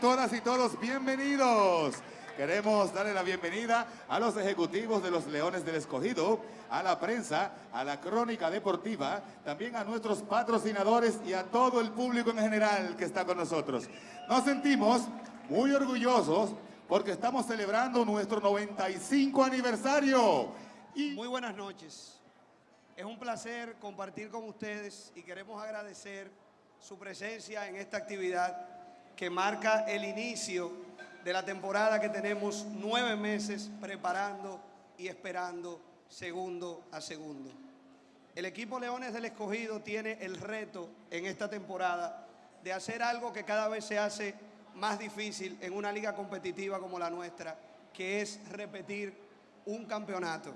Todas y todos bienvenidos. Queremos darle la bienvenida a los ejecutivos de los Leones del Escogido, a la prensa, a la crónica deportiva, también a nuestros patrocinadores y a todo el público en general que está con nosotros. Nos sentimos muy orgullosos porque estamos celebrando nuestro 95 aniversario. Y... Muy buenas noches. Es un placer compartir con ustedes y queremos agradecer su presencia en esta actividad que marca el inicio de la temporada que tenemos nueve meses preparando y esperando segundo a segundo. El equipo Leones del Escogido tiene el reto en esta temporada de hacer algo que cada vez se hace más difícil en una liga competitiva como la nuestra, que es repetir un campeonato.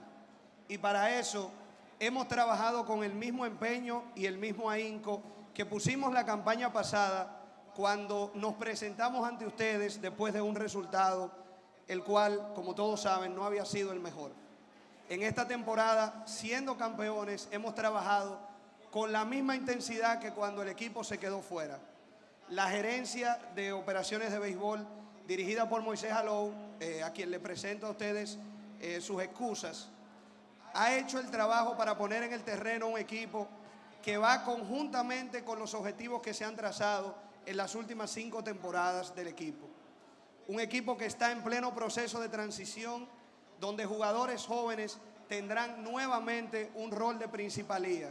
Y para eso hemos trabajado con el mismo empeño y el mismo ahínco que pusimos la campaña pasada cuando nos presentamos ante ustedes después de un resultado el cual, como todos saben, no había sido el mejor. En esta temporada, siendo campeones, hemos trabajado con la misma intensidad que cuando el equipo se quedó fuera. La gerencia de operaciones de béisbol, dirigida por Moisés Alou, eh, a quien le presento a ustedes eh, sus excusas, ha hecho el trabajo para poner en el terreno un equipo que va conjuntamente con los objetivos que se han trazado en las últimas cinco temporadas del equipo. Un equipo que está en pleno proceso de transición, donde jugadores jóvenes tendrán nuevamente un rol de principalía.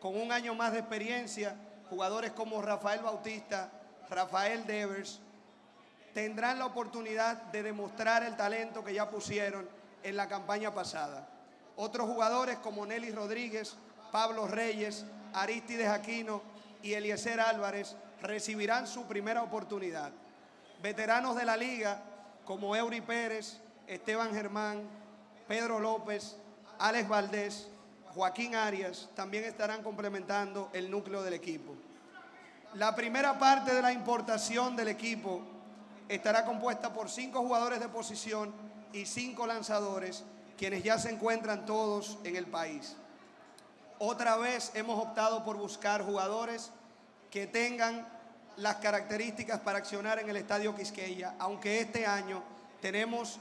Con un año más de experiencia, jugadores como Rafael Bautista, Rafael Devers, tendrán la oportunidad de demostrar el talento que ya pusieron en la campaña pasada. Otros jugadores como Nelly Rodríguez, Pablo Reyes, Aristides Aquino y Eliezer Álvarez recibirán su primera oportunidad. Veteranos de la liga como Eury Pérez, Esteban Germán, Pedro López, Alex Valdés, Joaquín Arias también estarán complementando el núcleo del equipo. La primera parte de la importación del equipo estará compuesta por cinco jugadores de posición y cinco lanzadores, quienes ya se encuentran todos en el país. Otra vez hemos optado por buscar jugadores que tengan las características para accionar en el Estadio Quisqueya, aunque este año tenemos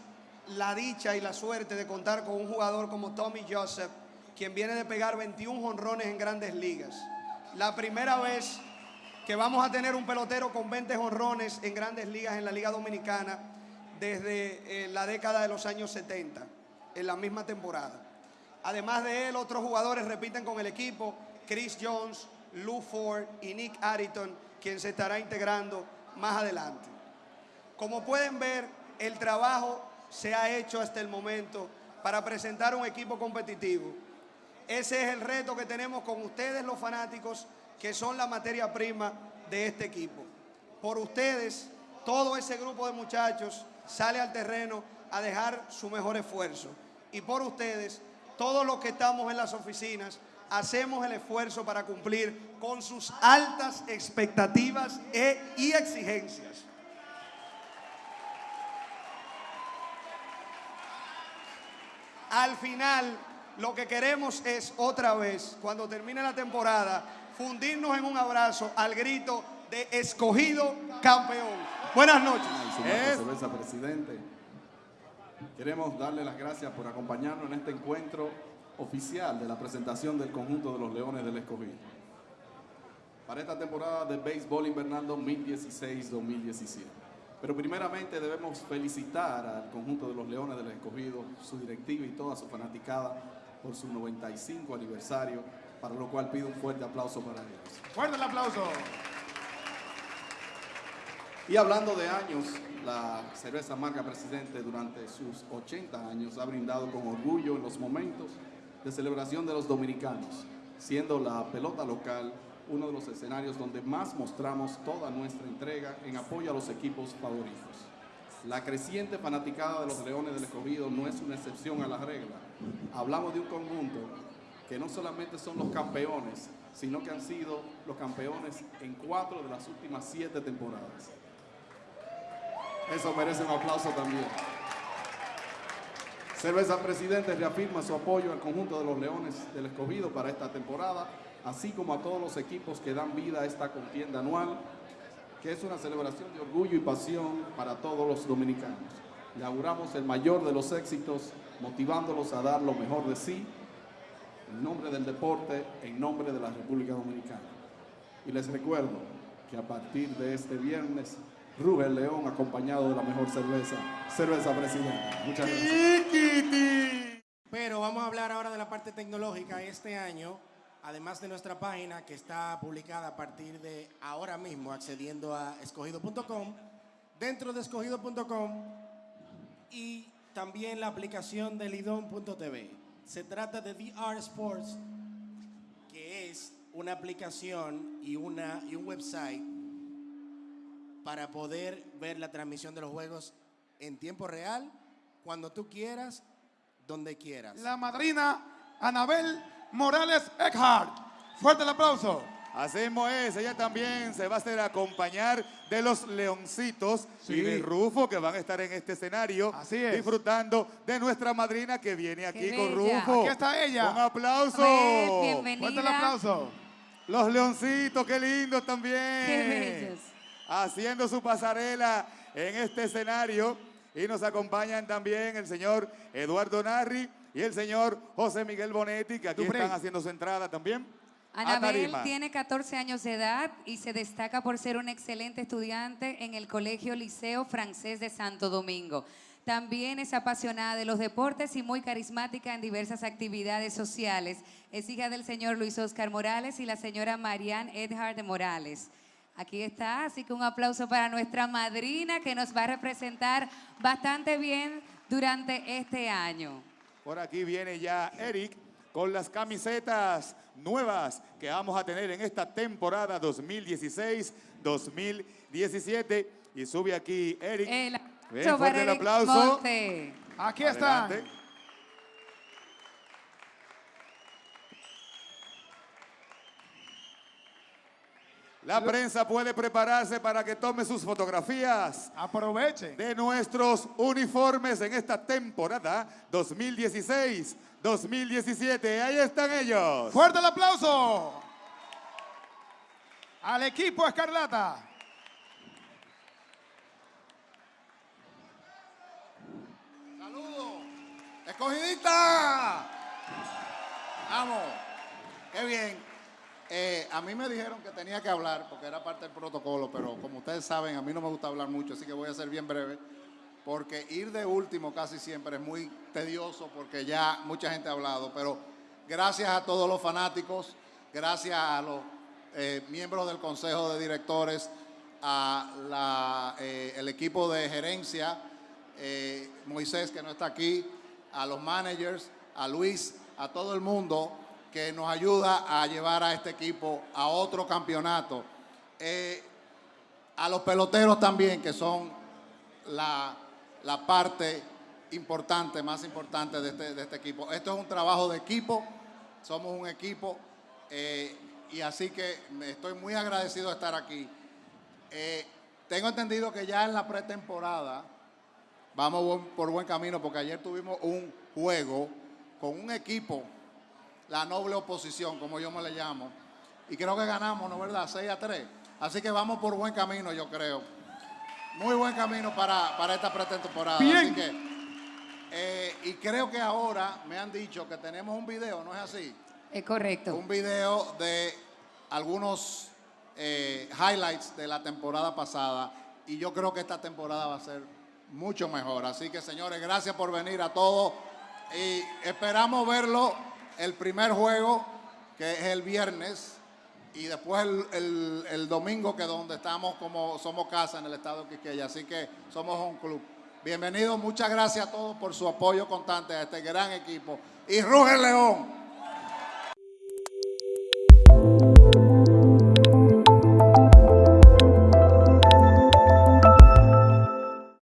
la dicha y la suerte de contar con un jugador como Tommy Joseph, quien viene de pegar 21 honrones en grandes ligas. La primera vez que vamos a tener un pelotero con 20 honrones en grandes ligas en la Liga Dominicana desde eh, la década de los años 70, en la misma temporada. Además de él, otros jugadores repiten con el equipo, Chris Jones, Lou Ford y Nick Ariton, quien se estará integrando más adelante. Como pueden ver, el trabajo se ha hecho hasta el momento para presentar un equipo competitivo. Ese es el reto que tenemos con ustedes los fanáticos, que son la materia prima de este equipo. Por ustedes, todo ese grupo de muchachos sale al terreno a dejar su mejor esfuerzo. Y por ustedes, todos los que estamos en las oficinas, hacemos el esfuerzo para cumplir con sus altas expectativas e, y exigencias. Al final, lo que queremos es otra vez, cuando termine la temporada, fundirnos en un abrazo al grito de escogido campeón. Buenas noches. presidente. Queremos darle las gracias por acompañarnos en este encuentro oficial de la presentación del conjunto de los Leones del Escogido. Para esta temporada de béisbol invernal 2016-2017. Pero primeramente debemos felicitar al conjunto de los Leones del Escogido, su directiva y toda su fanaticada por su 95 aniversario, para lo cual pido un fuerte aplauso para ellos. ¡Fuerte el aplauso! Y hablando de años, la cerveza marca Presidente durante sus 80 años ha brindado con orgullo en los momentos de celebración de los dominicanos, siendo la pelota local uno de los escenarios donde más mostramos toda nuestra entrega en apoyo a los equipos favoritos. La creciente fanaticada de los Leones del Escogido no es una excepción a la regla. Hablamos de un conjunto que no solamente son los campeones, sino que han sido los campeones en cuatro de las últimas siete temporadas. Eso merece un aplauso también. Cerveza Presidente reafirma su apoyo al conjunto de los Leones del Escogido para esta temporada así como a todos los equipos que dan vida a esta contienda anual, que es una celebración de orgullo y pasión para todos los dominicanos. Le auguramos el mayor de los éxitos, motivándolos a dar lo mejor de sí, en nombre del deporte, en nombre de la República Dominicana. Y les recuerdo que a partir de este viernes, Rubén León, acompañado de la mejor cerveza, Cerveza Presidente. Muchas gracias. Pero vamos a hablar ahora de la parte tecnológica. Este año, además de nuestra página que está publicada a partir de ahora mismo, accediendo a escogido.com, dentro de escogido.com y también la aplicación de lidon.tv. Se trata de VR Sports, que es una aplicación y, una, y un website para poder ver la transmisión de los juegos en tiempo real, cuando tú quieras, donde quieras. La madrina Anabel Morales Eckhart. Fuerte el aplauso. Así mismo es, ella también se va a hacer acompañar de los leoncitos Sí. y de Rufo que van a estar en este escenario Así es. disfrutando de nuestra madrina que viene aquí Qué con bella. Rufo. Aquí está ella. Un aplauso. Pues, Fuerte el bienvenida. aplauso. Los leoncitos, qué lindos también. Qué bellos. Haciendo su pasarela en este escenario. Y nos acompañan también el señor Eduardo Narri y el señor José Miguel Bonetti, que aquí Duprey. están haciendo su entrada también. Anabel tiene 14 años de edad y se destaca por ser un excelente estudiante en el Colegio Liceo Francés de Santo Domingo. También es apasionada de los deportes y muy carismática en diversas actividades sociales. Es hija del señor Luis Oscar Morales y la señora Marianne Edhard de Morales. Aquí está, así que un aplauso para nuestra madrina que nos va a representar bastante bien durante este año. Por aquí viene ya Eric con las camisetas nuevas que vamos a tener en esta temporada 2016-2017. Y sube aquí Eric. El aplauso fuerte para el Eric aplauso. Monte. Aquí están. La prensa puede prepararse para que tome sus fotografías Aprovechen. de nuestros uniformes en esta temporada 2016-2017. Ahí están ellos. Fuerte el aplauso. Al equipo Escarlata. ¡Saludos! ¡Escogidita! ¡Vamos! ¡Qué bien! Eh, a mí me dijeron que tenía que hablar porque era parte del protocolo, pero como ustedes saben, a mí no me gusta hablar mucho, así que voy a ser bien breve. Porque ir de último casi siempre es muy tedioso porque ya mucha gente ha hablado. Pero gracias a todos los fanáticos, gracias a los eh, miembros del Consejo de Directores, a la, eh, el equipo de gerencia, eh, Moisés que no está aquí, a los managers, a Luis, a todo el mundo que nos ayuda a llevar a este equipo a otro campeonato. Eh, a los peloteros también, que son la, la parte importante, más importante de este, de este equipo. Esto es un trabajo de equipo, somos un equipo eh, y así que estoy muy agradecido de estar aquí. Eh, tengo entendido que ya en la pretemporada vamos por buen camino porque ayer tuvimos un juego con un equipo, la noble oposición, como yo me le llamo, y creo que ganamos, ¿no es verdad? 6 a 3. Así que vamos por buen camino, yo creo. Muy buen camino para, para esta pretemporada. Bien. Así que, eh, y creo que ahora me han dicho que tenemos un video, ¿no es así? Es correcto. un video de algunos eh, highlights de la temporada pasada y yo creo que esta temporada va a ser mucho mejor. Así que señores, gracias por venir a todos y esperamos verlo el primer juego que es el viernes y después el, el- domingo que es donde estamos como somos casa en el estado de Quiqueya. Así que somos un club. Bienvenidos, muchas gracias a todos por su apoyo constante a este gran equipo. Y Ruge León.